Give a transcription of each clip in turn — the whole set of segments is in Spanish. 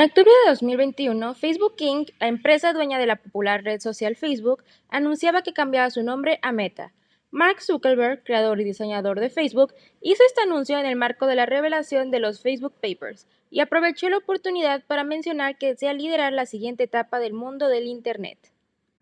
octubre de 2021, Facebook Inc., la empresa dueña de la popular red social Facebook, anunciaba que cambiaba su nombre a Meta. Mark Zuckerberg, creador y diseñador de Facebook, hizo este anuncio en el marco de la revelación de los Facebook Papers y aprovechó la oportunidad para mencionar que desea liderar la siguiente etapa del mundo del Internet.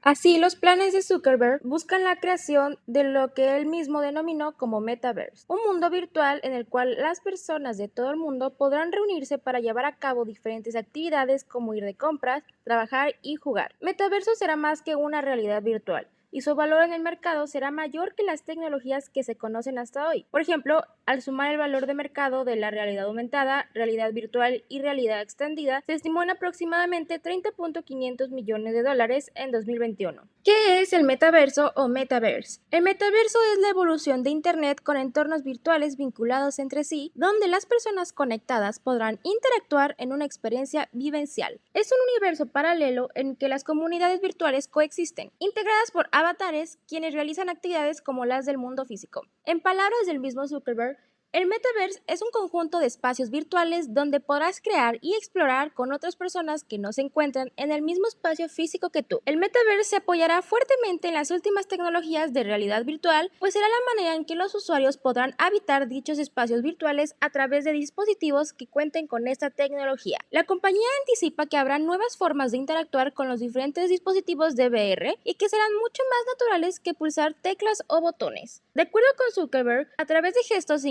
Así, los planes de Zuckerberg buscan la creación de lo que él mismo denominó como Metaverse, un mundo virtual en el cual las personas de todo el mundo podrán reunirse para llevar a cabo diferentes actividades como ir de compras, trabajar y jugar. Metaverso será más que una realidad virtual y su valor en el mercado será mayor que las tecnologías que se conocen hasta hoy. Por ejemplo, al sumar el valor de mercado de la realidad aumentada, realidad virtual y realidad extendida, se estimó en aproximadamente 30.500 millones de dólares en 2021. ¿Qué es el metaverso o metaverse? El metaverso es la evolución de Internet con entornos virtuales vinculados entre sí, donde las personas conectadas podrán interactuar en una experiencia vivencial. Es un universo paralelo en que las comunidades virtuales coexisten, integradas por avatares quienes realizan actividades como las del mundo físico. En palabras del mismo Zuckerberg, el metaverse es un conjunto de espacios virtuales donde podrás crear y explorar con otras personas que no se encuentran en el mismo espacio físico que tú. El metaverse se apoyará fuertemente en las últimas tecnologías de realidad virtual, pues será la manera en que los usuarios podrán habitar dichos espacios virtuales a través de dispositivos que cuenten con esta tecnología. La compañía anticipa que habrá nuevas formas de interactuar con los diferentes dispositivos de VR y que serán mucho más naturales que pulsar teclas o botones. De acuerdo con Zuckerberg, a través de gestos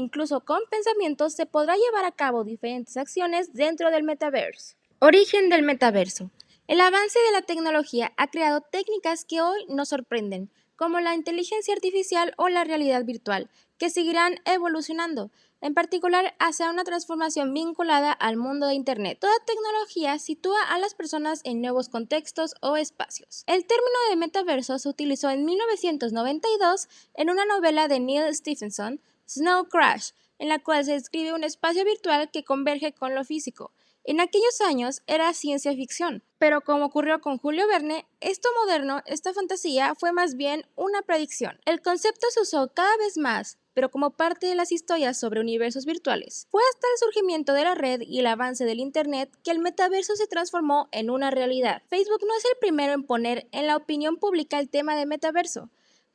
con pensamientos se podrá llevar a cabo diferentes acciones dentro del metaverso. Origen del metaverso. El avance de la tecnología ha creado técnicas que hoy nos sorprenden, como la inteligencia artificial o la realidad virtual, que seguirán evolucionando, en particular hacia una transformación vinculada al mundo de Internet. Toda tecnología sitúa a las personas en nuevos contextos o espacios. El término de metaverso se utilizó en 1992 en una novela de Neil Stephenson, Snow Crash, en la cual se describe un espacio virtual que converge con lo físico. En aquellos años era ciencia ficción, pero como ocurrió con Julio Verne, esto moderno, esta fantasía, fue más bien una predicción. El concepto se usó cada vez más, pero como parte de las historias sobre universos virtuales. Fue hasta el surgimiento de la red y el avance del Internet que el metaverso se transformó en una realidad. Facebook no es el primero en poner en la opinión pública el tema de metaverso.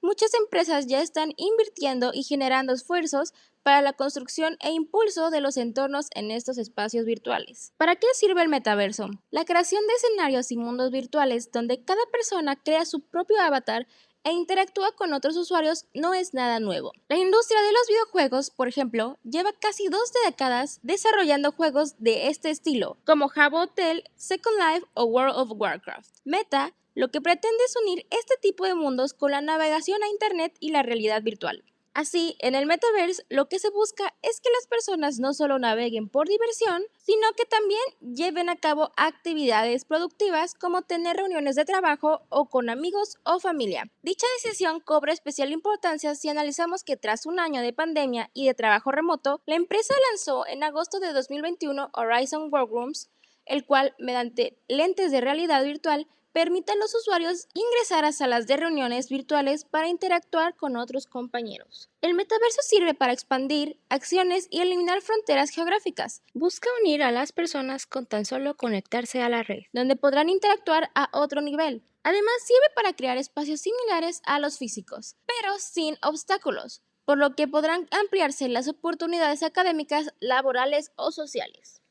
Muchas empresas ya están invirtiendo y generando esfuerzos para la construcción e impulso de los entornos en estos espacios virtuales. ¿Para qué sirve el metaverso? La creación de escenarios y mundos virtuales donde cada persona crea su propio avatar e interactúa con otros usuarios no es nada nuevo. La industria de los videojuegos, por ejemplo, lleva casi dos décadas desarrollando juegos de este estilo, como Habbo Hotel, Second Life o World of Warcraft. Meta lo que pretende es unir este tipo de mundos con la navegación a Internet y la realidad virtual. Así, en el metaverse lo que se busca es que las personas no solo naveguen por diversión, sino que también lleven a cabo actividades productivas como tener reuniones de trabajo o con amigos o familia. Dicha decisión cobra especial importancia si analizamos que tras un año de pandemia y de trabajo remoto, la empresa lanzó en agosto de 2021 Horizon Workrooms, el cual, mediante lentes de realidad virtual, permite a los usuarios ingresar a salas de reuniones virtuales para interactuar con otros compañeros. El metaverso sirve para expandir acciones y eliminar fronteras geográficas. Busca unir a las personas con tan solo conectarse a la red, donde podrán interactuar a otro nivel. Además, sirve para crear espacios similares a los físicos, pero sin obstáculos, por lo que podrán ampliarse las oportunidades académicas, laborales o sociales.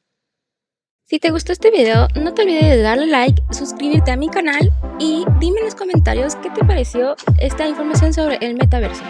Si te gustó este video, no te olvides de darle like, suscribirte a mi canal y dime en los comentarios qué te pareció esta información sobre el metaverso.